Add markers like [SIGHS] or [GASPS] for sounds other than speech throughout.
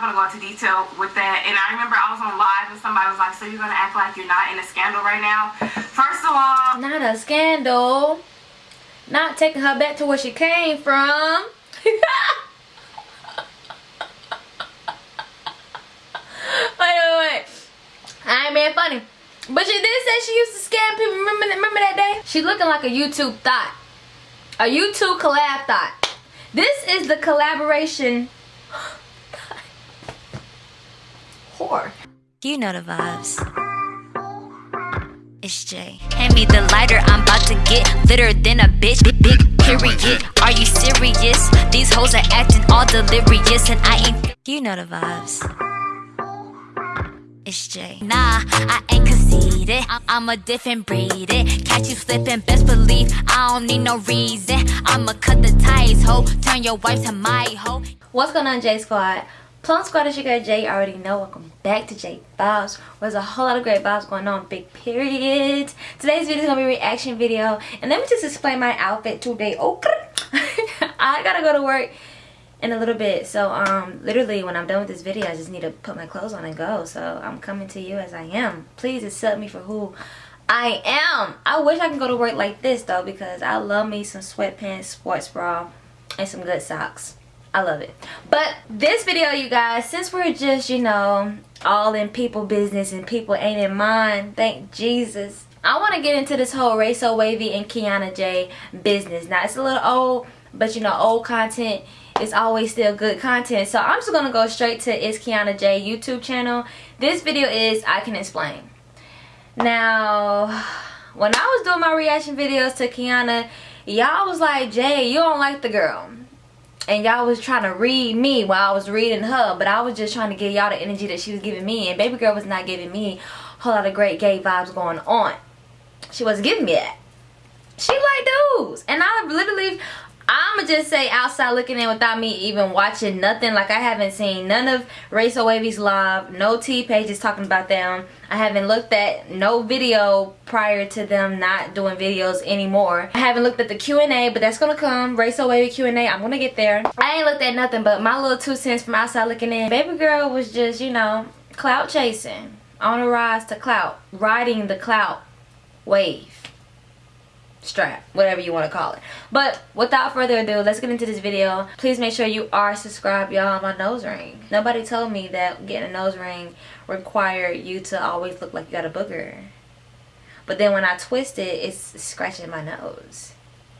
not gonna go into detail with that. And I remember I was on live and somebody was like, so you're gonna act like you're not in a scandal right now? First of all, not a scandal. Not taking her back to where she came from. [LAUGHS] wait, wait, wait. I ain't being funny. But she did say she used to scam people. Remember that, remember that day? She looking like a YouTube thought. A YouTube collab thought. This is the collaboration. Whore. You know the vibes. It's Jay. Hand me the lighter, I'm about to get litter than a bitch. Big, big period. Are you serious? These hoes are acting all delirious, and I ain't. You know the vibes. It's Jay. Nah, I ain't conceited. I'm a different breed. It Catch you slipping, best believe I don't need no reason. I'ma cut the ties, ho. Turn your wife to my ho. What's going on, J Squad? Plum Squad is your girl Jay. Already know. Welcome back to Jay Vibes. There's a whole lot of great vibes going on. Big period. Today's video is gonna be a reaction video, and let me just explain my outfit today. Okay, [LAUGHS] I gotta go to work in a little bit so um literally when i'm done with this video i just need to put my clothes on and go so i'm coming to you as i am please accept me for who i am i wish i can go to work like this though because i love me some sweatpants sports bra and some good socks i love it but this video you guys since we're just you know all in people business and people ain't in mine thank jesus i want to get into this whole Ray So Wavy and kiana j business now it's a little old but you know old content is always still good content. So I'm just going to go straight to It's Kiana J YouTube channel. This video is I Can Explain. Now, when I was doing my reaction videos to Kiana, y'all was like, Jay, you don't like the girl. And y'all was trying to read me while I was reading her. But I was just trying to give y'all the energy that she was giving me. And baby girl was not giving me a whole lot of great gay vibes going on. She wasn't giving me that. She like dudes. And I literally I'ma just say outside looking in without me even watching nothing. Like I haven't seen none of So Wavy's live, no T pages talking about them. I haven't looked at no video prior to them not doing videos anymore. I haven't looked at the Q&A, but that's gonna come. So Wavy Q&A, I'm gonna get there. I ain't looked at nothing but my little two cents from outside looking in. Baby girl was just, you know, clout chasing. On a rise to clout. Riding the clout wave strap whatever you want to call it. But without further ado let's get into this video. Please make sure you are subscribed y'all. My nose ring. Nobody told me that getting a nose ring required you to always look like you got a booger. But then when i twist it it's scratching my nose.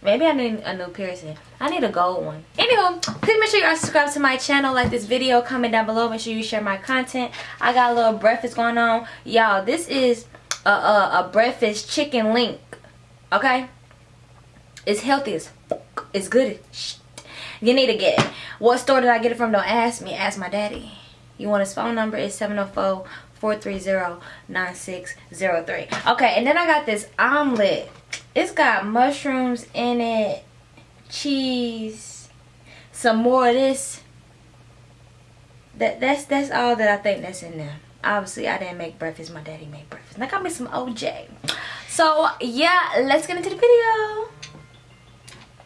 Maybe i need a new piercing. I need a gold one. Anywho please make sure you are subscribed to my channel. Like this video comment down below. Make sure you share my content. I got a little breakfast going on. Y'all this is a, a, a breakfast chicken link okay it's healthy as It's good You need to get it. What store did I get it from? Don't ask me. Ask my daddy. You want his phone number? It's 704-430-9603. Okay, and then I got this omelet. It's got mushrooms in it, cheese, some more of this. That that's that's all that I think that's in there. Obviously, I didn't make breakfast. My daddy made breakfast. And I got me some OJ. So, yeah, let's get into the video.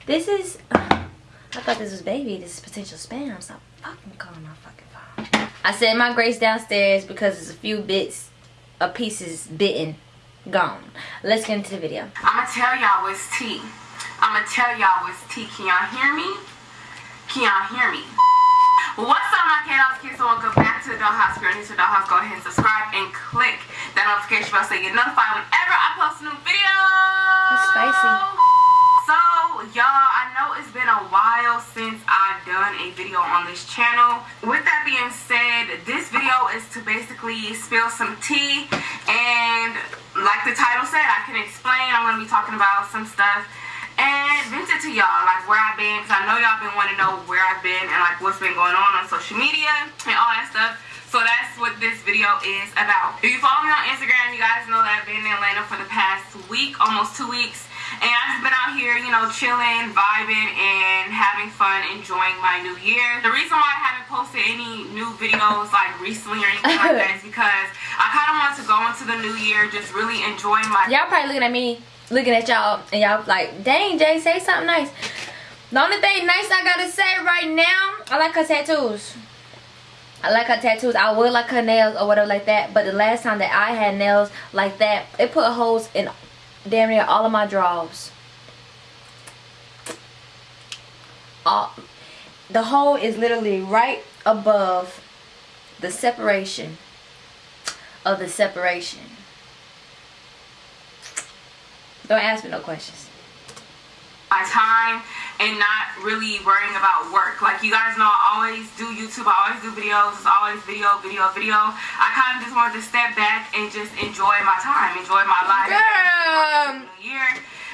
This is, uh, I thought this was baby. This is potential spam. So fucking calling my fucking phone. I set my grace downstairs because there's a few bits of pieces bitten gone. Let's get into the video. I'ma tell y'all what's tea. I'ma tell y'all what's tea. Can y'all hear me? Can y'all hear me? What's up my K-Dolls kids? So welcome back to the Dollhouse. If you're new to the Dollhouse, go ahead and subscribe and click that notification bell so you get notified whenever Spicy. Y'all i know it's been a while since i've done a video on this channel. With that being said this video is to basically spill some tea and like the title said i can explain. I'm going to be talking about some stuff. And vent to y'all like where i've been because i know y'all been wanting to know where i've been and like what's been going on on social media and all that stuff. So that's what this video is about. If you follow me on Instagram, you guys know that I've been in Atlanta for the past week, almost two weeks. And I've just been out here, you know, chilling, vibing, and having fun, enjoying my new year. The reason why I haven't posted any new videos like recently or anything like that [LAUGHS] is because I kind of want to go into the new year just really enjoying my... Y'all probably looking at me, looking at y'all, and y'all like, dang, Jay, say something nice. The only thing nice I gotta say right now, I like her tattoos. I like her tattoos. I would like her nails or whatever like that. But the last time that I had nails like that, it put holes in damn near all of my drawers. All, the hole is literally right above the separation of the separation. Don't ask me no questions. My time and not really worrying about work. Like you guys know, I always do YouTube. I always do videos. It's always video, video, video. I kind of just wanted to step back and just enjoy my time, enjoy my life. Girl. Year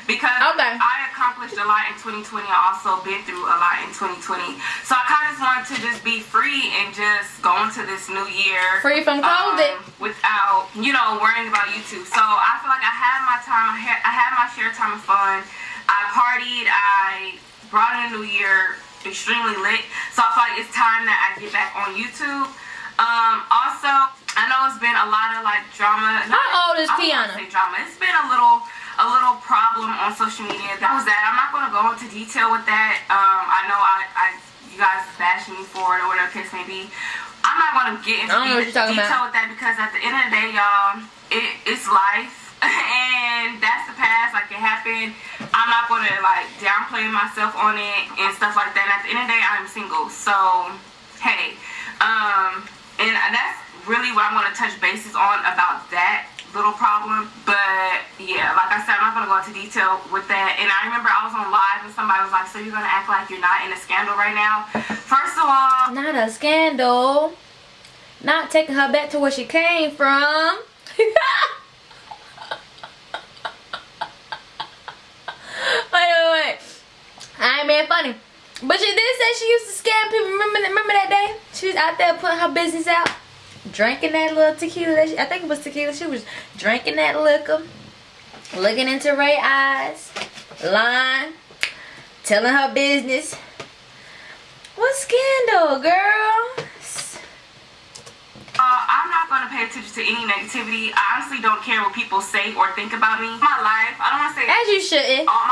because okay. I accomplished a lot in 2020. I also been through a lot in 2020. So I kind of just wanted to just be free and just go into this new year. Free from COVID. Um, without, you know, worrying about YouTube. So I feel like I had my time. I had, I had my share time of fun. I partied. I brought in a new year extremely lit. So I feel like it's time that I get back on YouTube. Um, also, I know it's been a lot of like drama. How old is Tiana? drama. It's been a little a little problem on social media. That was that. I'm not going to go into detail with that. Um, I know I, I you guys bashing me for it or whatever case may be. I'm not going to get into detail about. with that because at the end of the day, y'all, it, it's life. And that's the past like it happened i'm not gonna like downplay myself on it and stuff like that and at the end of the day i'm single so hey um and that's really what i'm gonna touch bases on about that little problem. But yeah, like I said, I'm not gonna go into detail with that. And I remember I was on live and somebody was like, "So you're gonna act like you're not in a scandal right now?" First of all, not a scandal. Not taking her back to where she came from. [LAUGHS] wait, wait, wait. I ain't being funny. But she did say she used to scam people. Remember, remember that day? She was out there putting her business out drinking that little tequila. I think it was tequila. She was drinking that liquor, looking into Ray eyes, lying, telling her business. What scandal, girl? Uh, I'm not going to pay attention to any negativity. I honestly don't care what people say or think about me. My life, I don't want to say as you shouldn't. Life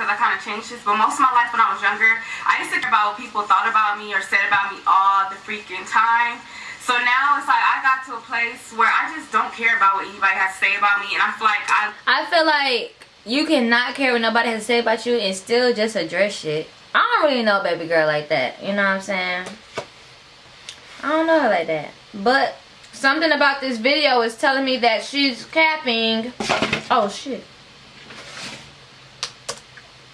because I kind of changed this, but most of my life when I was younger, I used to care about what people thought about me or said about me all the freaking time. So now it's like I got to a place where I just don't care about what anybody has to say about me, and I feel like I. I feel like you cannot care what nobody has to say about you and still just address shit. I don't really know baby girl like that. You know what I'm saying? I don't know like that. But something about this video is telling me that she's capping. Oh shit.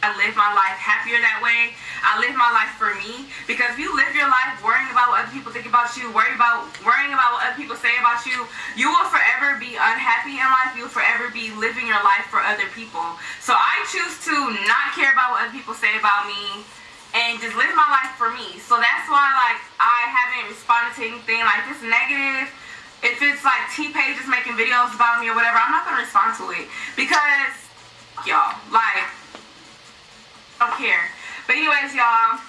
I live my life happier that way. I live my life for me because if you live your life worrying about what other people think about you, worrying about worrying about what other people say about you, you will forever be unhappy in life. You'll forever be living your life for other people. So I choose to not care about what other people say about me and just live my life for me. So that's why like I haven't responded to anything like this negative. If it's like T pages making videos about me or whatever, I'm not gonna respond to it because y'all like don't care. But anyways, y'all,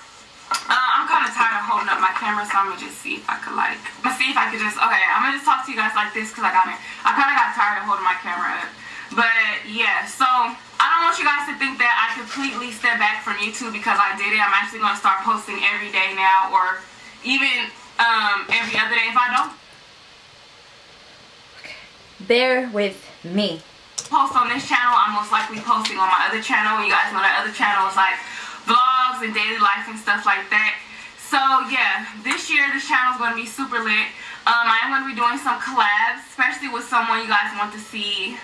uh, I'm kind of tired of holding up my camera, so I'm gonna just see if I could like, gonna see if I could just, okay, I'm gonna just talk to you guys like this because I got it. I kind of got tired of holding my camera up. But yeah, so I don't want you guys to think that I completely step back from YouTube because I did it. I'm actually gonna start posting every day now, or even um, every other day if I don't. Bear with me. Post on this channel, I'm most likely posting on my other channel. You guys know that other channel is like vlogs and daily life and stuff like that. So yeah, this year this channel is going to be super lit. Um, I am going to be doing some collabs, especially with someone you guys want to see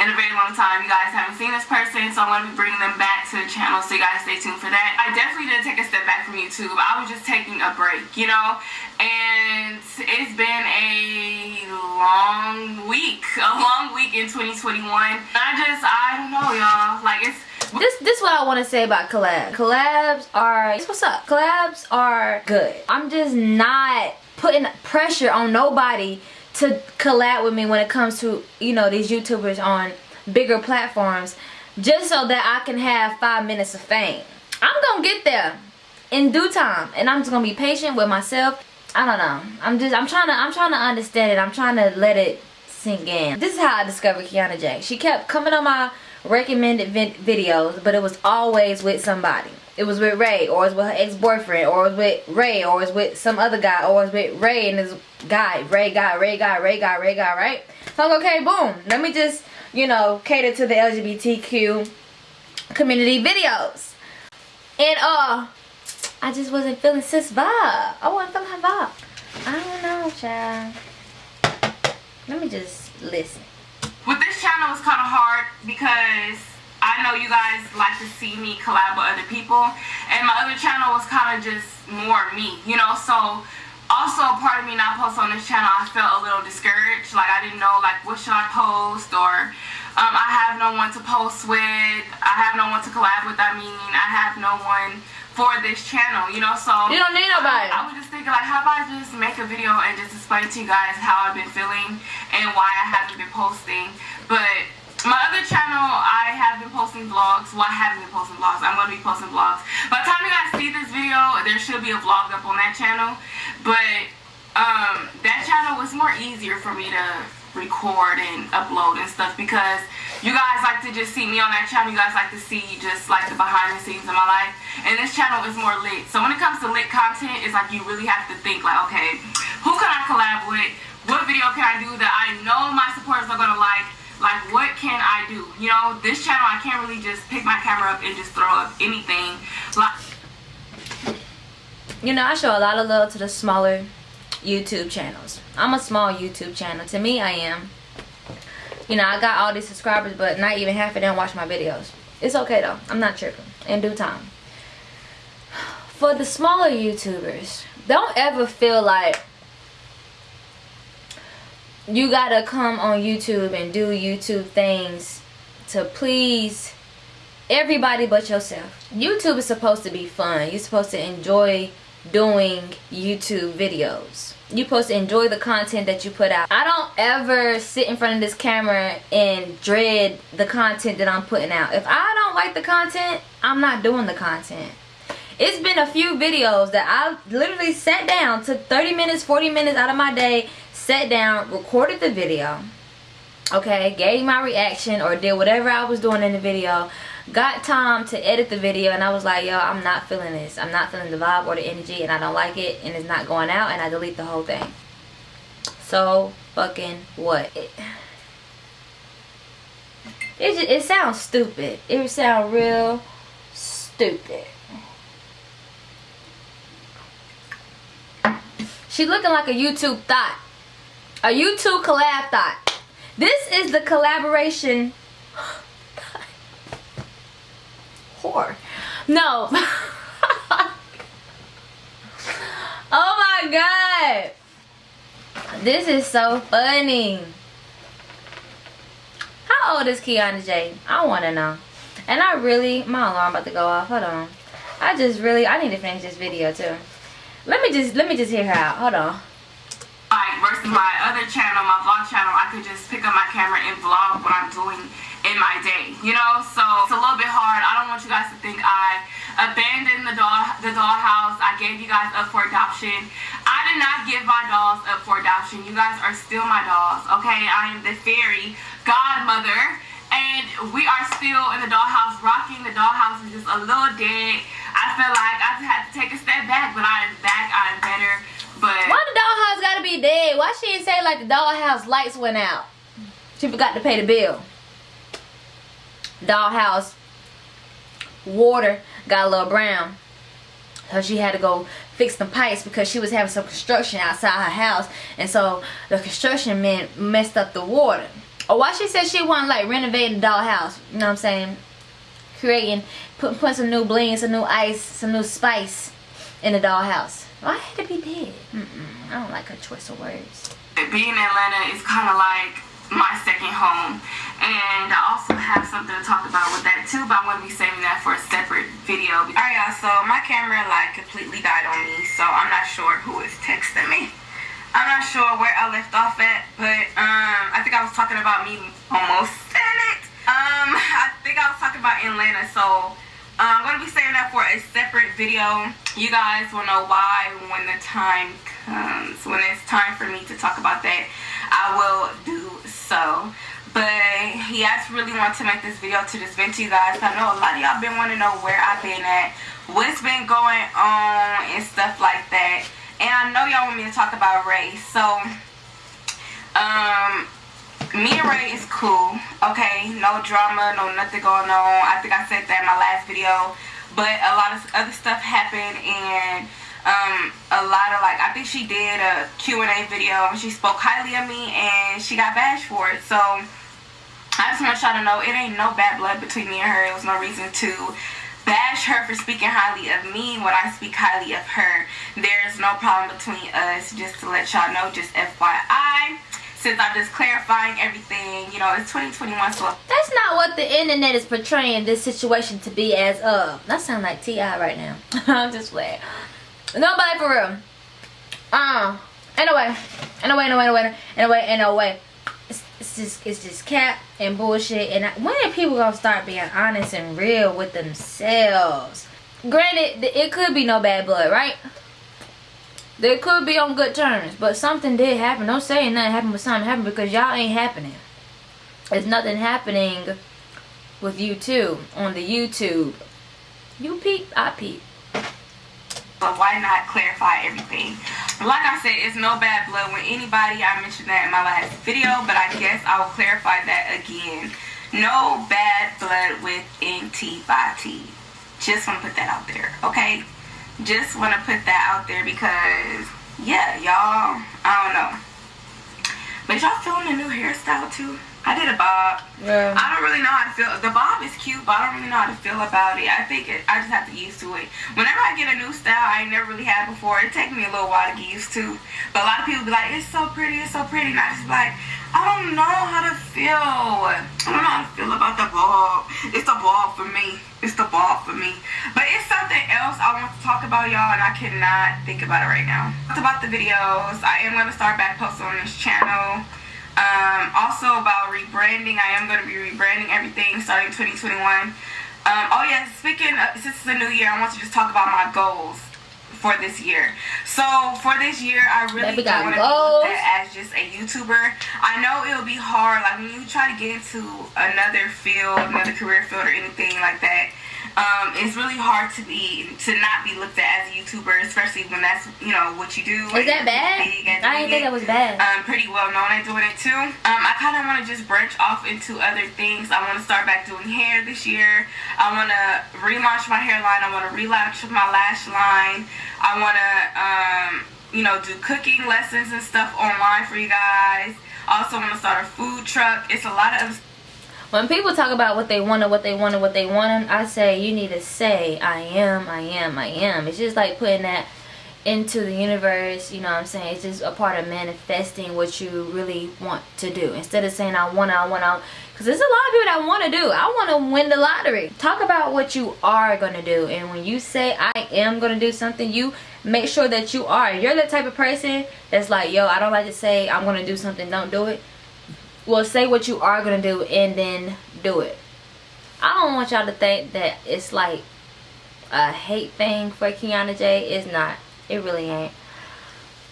in a very long time. You guys haven't seen this person, so I'm going to be bringing them back to the channel, so you guys stay tuned for that. I definitely did take a step back from YouTube. I was just taking a break, you know? And it's been a long week, a long week in 2021. I just, I don't know, y'all. Like, it's this this what I want to say about collabs. Collabs are what's up. Collabs are good. I'm just not putting pressure on nobody to collab with me when it comes to you know these YouTubers on bigger platforms, just so that I can have five minutes of fame. I'm gonna get there in due time, and I'm just gonna be patient with myself. I don't know. I'm just I'm trying to I'm trying to understand it. I'm trying to let it sink in. This is how I discovered Kiana J. She kept coming on my recommended videos, but it was always with somebody. It was with Ray, or it was with her ex-boyfriend, or it was with Ray, or it was with some other guy, or it was with Ray and his guy, Ray guy, Ray guy, Ray guy, Ray guy, right? So I'm okay, boom. Let me just, you know, cater to the LGBTQ community videos. And uh, I just wasn't feeling sis vibe. I wasn't feeling her vibe. I don't know, child. Let me just listen. With this channel, it's kind of hard because I know you guys like to see me collab with other people. And my other channel was kind of just more me, you know? So also part of me not post on this channel, I felt a little discouraged. Like I didn't know like what should I post or um, I have no one to post with. I have no one to collab with. I mean, I have no one for this channel, you know, so You don't need nobody. I, I was just thinking like how about I just make a video and just explain to you guys how I've been feeling and why I haven't been posting. But my other channel, I have been posting vlogs. Well, I haven't been posting vlogs. I'm going to be posting vlogs. By the time you guys see this video, there should be a vlog up on that channel. But um, that channel was more easier for me to record and upload and stuff because you guys like to just see me on that channel. You guys like to see just like the behind the scenes of my life. And this channel is more lit. So when it comes to lit content, it's like you really have to think like, okay, who can I collab with? What video can I do that I know my supporters are going to like? Like, what can I do? You know, this channel, I can't really just pick my camera up and just throw up anything. Like, you know, I show a lot of love to the smaller YouTube channels. I'm a small YouTube channel. To me, I am. You know, I got all these subscribers, but not even half of them watch my videos. It's okay, though. I'm not tripping. In due time. [SIGHS] For the smaller YouTubers, don't ever feel like you gotta come on YouTube and do YouTube things to please everybody but yourself. YouTube is supposed to be fun. You're supposed to enjoy doing YouTube videos. You're supposed to enjoy the content that you put out. I don't ever sit in front of this camera and dread the content that I'm putting out. If I don't like the content, I'm not doing the content. It's been a few videos that I literally sat down, took 30 minutes, 40 minutes out of my day, sat down, recorded the video, okay, gave my reaction or did whatever I was doing in the video, got time to edit the video and I was like, yo, I'm not feeling this. I'm not feeling the vibe or the energy and I don't like it and it's not going out and I delete the whole thing. So fucking what? It, it, it sounds stupid. It sounds real stupid. She looking like a YouTube thought. A YouTube collab thought. This is the collaboration. [GASPS] Whore. No. [LAUGHS] oh my god. This is so funny. How old is Kiana J? I want to know. And I really, my alarm about to go off. Hold on. I just really, I need to finish this video too. Let me just, let me just hear her out. Hold on my other channel, my vlog channel, I could just pick up my camera and vlog what I'm doing in my day, you know? So it's a little bit hard. I don't want you guys to think I abandoned the doll the dollhouse. I gave you guys up for adoption. I did not give my dolls up for adoption. You guys are still my dolls, okay? I am the fairy godmother. And we are still in the dollhouse rocking. The dollhouse is just a little dead. I feel like I had to take a step back, but I am back. I am better. But why the dollhouse gotta be dead? Why she didn't say like the dollhouse lights went out? She forgot to pay the bill. Dollhouse water got a little brown. So she had to go fix the pipes because she was having some construction outside her house. And so the construction men messed up the water. Or why she said she wasn't like renovating the dollhouse. You know what I'm saying? Creating, putting put some new bling, some new ice, some new spice in the dollhouse. Why had to be dead? Mm -mm, I don't like her choice of words. Being in Atlanta is kind of like my second home. And I also have something to talk about with that too, but I'm going to be saving that for a separate video. Alright y'all, so my camera like completely died on me, so I'm not sure who is texting me. I'm not sure where I left off at, but um, I think I was talking about me almost said it. Um, [LAUGHS] I think I was talking about Atlanta, so I'm going to be saving that for a separate video. You guys will know why when the time comes. When it's time for me to talk about that, I will do so. but he actually really wanted to make this video to just vent to you guys. I know a lot of y'all been wanting to know where I've been at, what's been going on, and stuff like that. And I know y'all want me to talk about Ray's. So, um, me and Ray is cool, okay? No drama, no nothing going on. I think I said that in my last video. But a lot of other stuff happened and um, a lot of like I think she did a Q&A video and she spoke highly of me and she got bashed for it so I just want y'all to know it ain't no bad blood between me and her it was no reason to bash her for speaking highly of me when I speak highly of her there's no problem between us just to let y'all know just FYI since I'm just clarifying everything, you know, it's 2021, so. That's not what the internet is portraying this situation to be as of. That sound like T.I. right now. [LAUGHS] I'm just playing. Nobody for real. Uh, anyway, anyway, anyway, anyway, anyway, anyway. It's, it's just, it's just cap and bullshit. And when are people gonna start being honest and real with themselves? Granted, it could be no bad blood, right? They could be on good terms, but something did happen. Don't say nothing happened, but something happened because y'all ain't happening. There's nothing happening with you too on the YouTube. You peep, I peep. But why not clarify everything? Like I said, it's no bad blood with anybody. I mentioned that in my last video, but I guess I will clarify that again. No bad blood with NT by T. Just want to put that out there, okay? Just want to put that out there because, yeah, y'all, I don't know. But y'all feeling the new hairstyle too? I did a bob. Yeah. I don't really know how to feel. The bob is cute, but I don't really know how to feel about it. I think it, I just have to get used to it. Whenever I get a new style I never really had before, it takes me a little while to get used to. But a lot of people be like, it's so pretty, it's so pretty. And I just like, I don't know how to feel. I don't know how to feel about the bob. It's a bob for me. It's the bob for me. But it's something else I want to talk about, y'all, and I cannot think about it right now. It's about the videos. I am going to start back posting on this channel. Um, also about rebranding, I am going to be rebranding everything starting 2021. Um, oh yeah, speaking of, since it's a new year, I want to just talk about my goals for this year. So for this year, I really don't want to be as just a YouTuber. I know it'll be hard, like when you try to get into another field, another career field or anything like that um, it's really hard to be to not be looked at as a YouTuber, especially when that's you know what you do. Is that bad? I didn't think that was bad. Um, pretty well known at doing it too. Um, I kind of want to just branch off into other things. I want to start back doing hair this year. I want to relaunch my hairline. I want to relaunch my lash line. I want to um, you know do cooking lessons and stuff online for you guys. Also want to start a food truck. It's a lot of when people talk about what they want and what they want and what they want, I say you need to say, I am, I am, I am. It's just like putting that into the universe, you know what I'm saying? It's just a part of manifesting what you really want to do. Instead of saying, I want I want to, because there's a lot of people that want to do. I want to win the lottery. Talk about what you are going to do. And when you say, I am going to do something, you make sure that you are. You're the type of person that's like, yo, I don't like to say, I'm going to do something, don't do it well say what you are gonna do and then do it. I don't want y'all to think that it's like a hate thing for kiana j. It's not. It really ain't.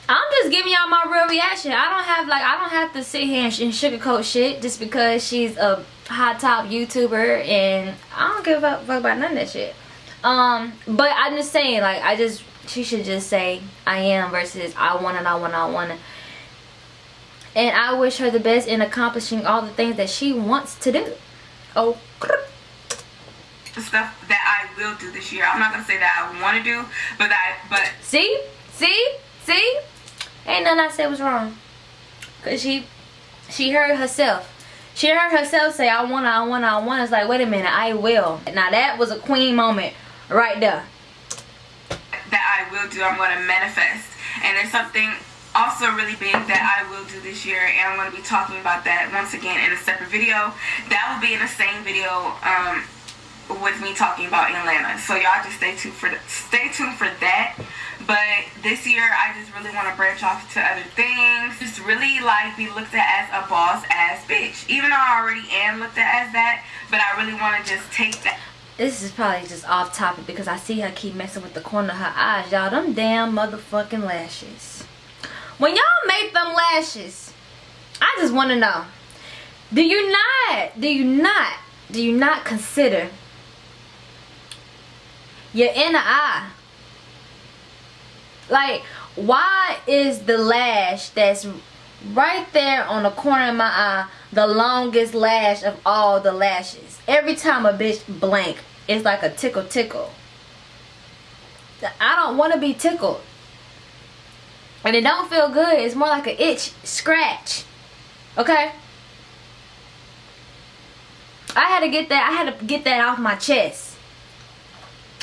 I'm just giving y'all my real reaction. I don't have like i don't have to sit here and, sugarcoat shit just because she's a hot top youtuber and i don't give a fuck about none of that shit. Um but i'm just saying like i just she should just say i am versus i want it i want it i want it and I wish her the best in accomplishing all the things that she wants to do. Oh. The stuff that I will do this year. I'm not gonna say that I want to do, but that but see, see, see, ain't nothing I said was wrong. Cause she, she heard herself. She heard herself say, "I want, I want, I want." It's like, wait a minute, I will. Now that was a queen moment right there. That I will do. I'm gonna manifest, and there's something also really big that I will do this year and I'm going to be talking about that once again in a separate video. That will be in the same video um, with me talking about Atlanta. So y'all just stay tuned for stay tuned for that. But this year I just really want to branch off to other things. Just really like be looked at as a boss ass bitch. Even though I already am looked at as that, but I really want to just take that this is probably just off topic because I see her keep messing with the corner of her eyes. Y'all, them damn motherfucking lashes. When y'all make them lashes, I just want to know. Do you not, do you not, do you not consider your inner eye? Like, why is the lash that's right there on the corner of my eye the longest lash of all the lashes? Every time a bitch blank, it's like a tickle tickle. I don't want to be tickled. And it don't feel good. It's more like an itch, scratch. Okay? I had to get that I had to get that off my chest.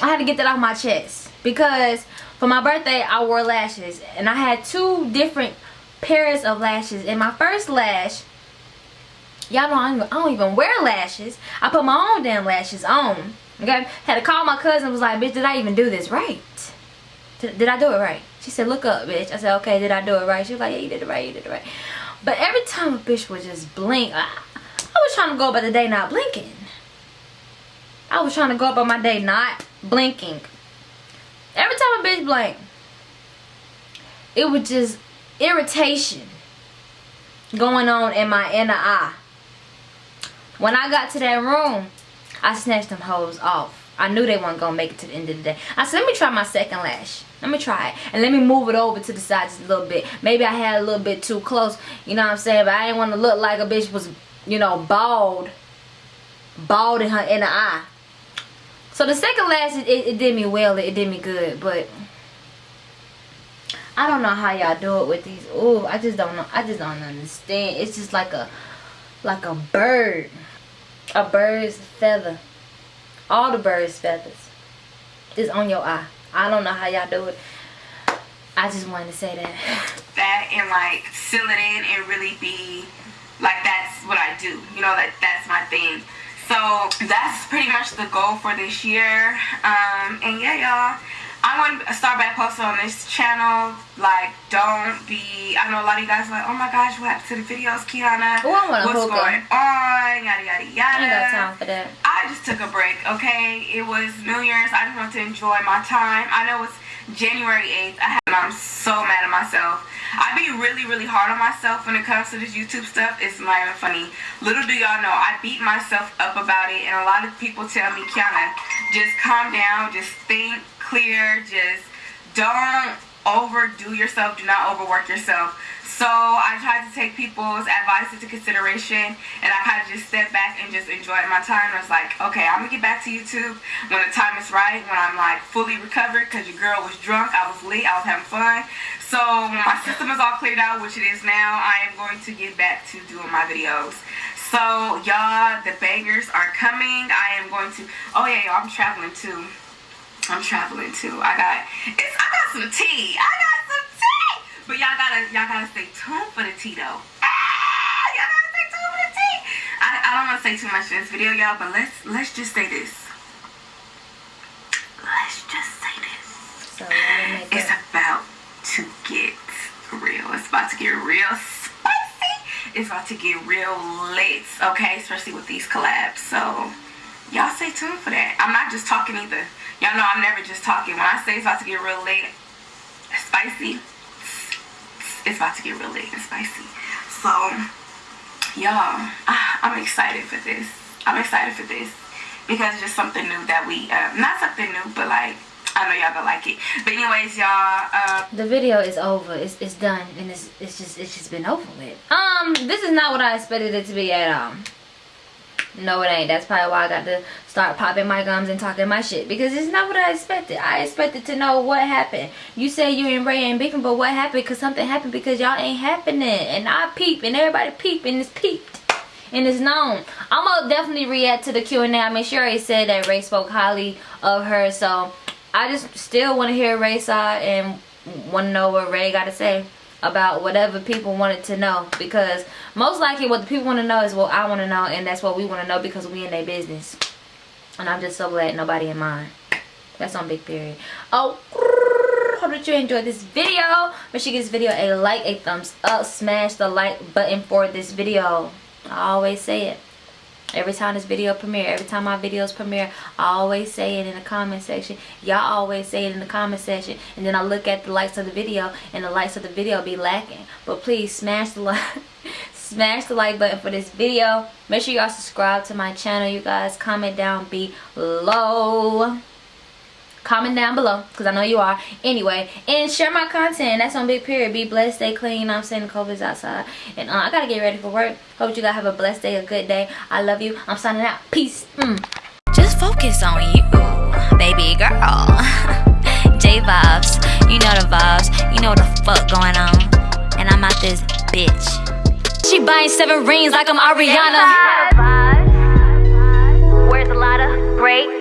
I had to get that off my chest because for my birthday I wore lashes and I had two different pairs of lashes and my first lash y'all know I don't, even wear lashes I put my own damn lashes on okay had to call my cousin was like bitch did I even do this right did I do it right she said look up bitch. I said okay did I do it right? She was like yeah you did it right you did it right. But every time a bitch would just blink I, was trying to go about the day not blinking. I was trying to go about my day not blinking. Every time a bitch blink it was just irritation going on in my inner eye. When I got to that room I snatched them hoes off I knew they weren't gonna make it to the end of the day I said let me try my second lash let me try it and let me move it over to the side just a little bit maybe I had a little bit too close you know what I'm saying but I didn't want to look like a bitch was you know bald bald in her inner eye so the second lash, it, it, it did me well. It, did me good. But I don't know how y'all do it with these. Ooh, I just don't know. I just don't understand. It's just like a, like a bird. A bird's feather. All the bird's feathers is on your eye. I don't know how y'all do it. I just wanted to say that. [LAUGHS] That and like seal it in and really be like that's what I do. You know, like that's my thing so that's pretty much the goal for this year um, and yeah y'all I'm to start back posting on this channel. Like, don't be... I know a lot of you guys are like, oh my gosh, what happened to the videos, Kiana? Ooh, I What's going on? Yada, yada, yada. I got time for that. I just took a break, okay? It was New Year's. I just wanted to enjoy my time. I know it's January 8th. I have, I'm so mad at myself. I be really, really hard on myself when it comes to this YouTube stuff. It's not even funny. Little do y'all know, I beat myself up about it. And a lot of people tell me, Kiana, just calm down. Just think clear. Just don't overdo yourself. Do not overwork yourself. So I tried to take people's advice into consideration and I kind of just stepped back and just enjoyed my time. I was like, okay, I'm going to get back to YouTube when the time is right, when I'm like fully recovered because your girl was drunk, I was lit, I was having fun. So my system is all cleared out, which it is now, I am going to get back to doing my videos. So y'all, the bangers are coming. I am going to, oh yeah, y'all, I'm traveling too. I'm traveling too. I got, it's, I got some tea. I got some tea. but y'all gotta y'all gotta stay tuned for the tea though. Ah, y'all gotta stay tuned for the tea. I, I don't wanna say too much in this video, y'all, but let's let's just say this. Let's just say this. So it's about to get real. It's about to get real spicy. It's about to get real lit, okay? Especially with these collabs. So y'all stay tuned for that. I'm not just talking either. Y'all know I'm never just talking. When I say it's about to get real late, spicy, it's about to get real late and spicy. So, y'all, [SIGHS] I'm excited for this. I'm excited for this because it's just something new that we, uh, not something new, but like, I know y'all gonna like it. But anyways, y'all. Uh, the video is over. It's it's done, and it's it's just it's just been over with. Um, this is not what I expected it to be at all. No, it ain't. That's probably why I got to start popping my gums and talking my shit. Because it's not what I expected. I expected to know what happened. You say you and Ray ain't beefing, but what happened? Because something happened because y'all ain't happening. And I peep, and everybody peep, and it's peeped. And it's known. I'm going to definitely react to the Q&A. I mean, she already said that Ray spoke highly of her. So, I just still want to hear Ray's side and want to know what Ray got to say about whatever people wanted to know because most likely what the people want to know is what I want to know and that's what we want to know because we in their business. And I'm just so glad nobody in mine. That's on big period oh [LAUGHS] hope that you enjoyed this video. Make sure you give this video a like a thumbs up smash the like button for this video. I always say it every time this video premiere every time my videos premiere i always say it in the comment section. Y'all always say it in the comment section. And then i look at the likes of the video and the likes of the video be lacking. But please smash the like [LAUGHS] smash the like button for this video. Make sure y'all subscribe to my channel you guys. Comment down below comment down below because i know you are. Anyway and share my content. That's on big period. Be blessed. Stay clean. You know i'm saying? The covid's outside. And uh, i gotta get ready for work. Hope you guys have a blessed day a good day. I love you. I'm signing out. Peace. Mm. Just focus on you, baby girl. [LAUGHS] J vibes, you know the vibes, you know what the fuck going on. And I'm out this bitch. She buying seven rings like I'm Ariana. Where's a lot of great